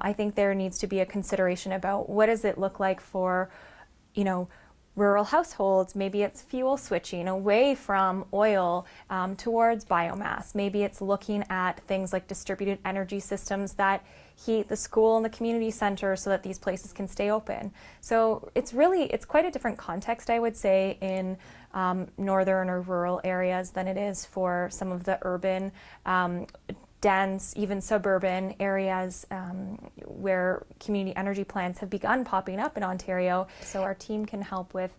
I think there needs to be a consideration about what does it look like for, you know, rural households. Maybe it's fuel switching away from oil um, towards biomass. Maybe it's looking at things like distributed energy systems that heat the school and the community center so that these places can stay open. So it's really, it's quite a different context, I would say, in um, northern or rural areas than it is for some of the urban um, dense, even suburban areas um, where community energy plants have begun popping up in Ontario. So our team can help with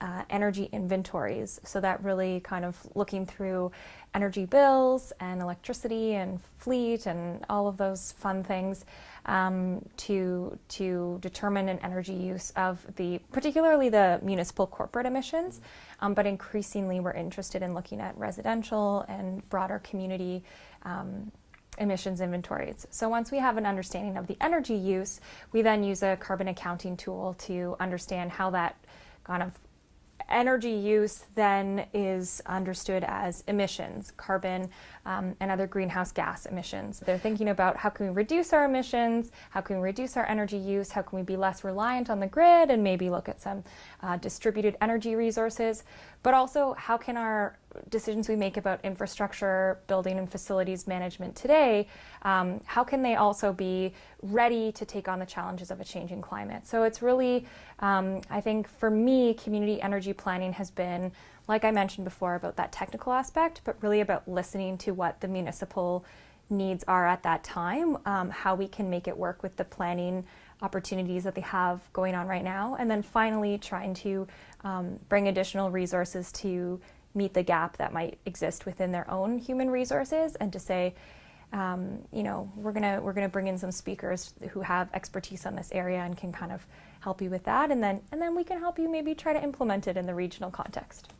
uh, energy inventories. So that really kind of looking through energy bills and electricity and fleet and all of those fun things um, to to determine an energy use of the particularly the municipal corporate emissions, um, but increasingly we're interested in looking at residential and broader community um, emissions inventories. So once we have an understanding of the energy use, we then use a carbon accounting tool to understand how that kind of energy use then is understood as emissions, carbon um, and other greenhouse gas emissions. They're thinking about how can we reduce our emissions, how can we reduce our energy use, how can we be less reliant on the grid and maybe look at some uh, distributed energy resources, but also how can our decisions we make about infrastructure, building and facilities management today, um, how can they also be ready to take on the challenges of a changing climate? So it's really, um, I think for me, community energy planning has been like I mentioned before about that technical aspect, but really about listening to what the municipal needs are at that time, um, how we can make it work with the planning opportunities that they have going on right now, and then finally trying to um, bring additional resources to meet the gap that might exist within their own human resources and to say, um, you know, we're gonna we're gonna bring in some speakers who have expertise on this area and can kind of help you with that, and then and then we can help you maybe try to implement it in the regional context.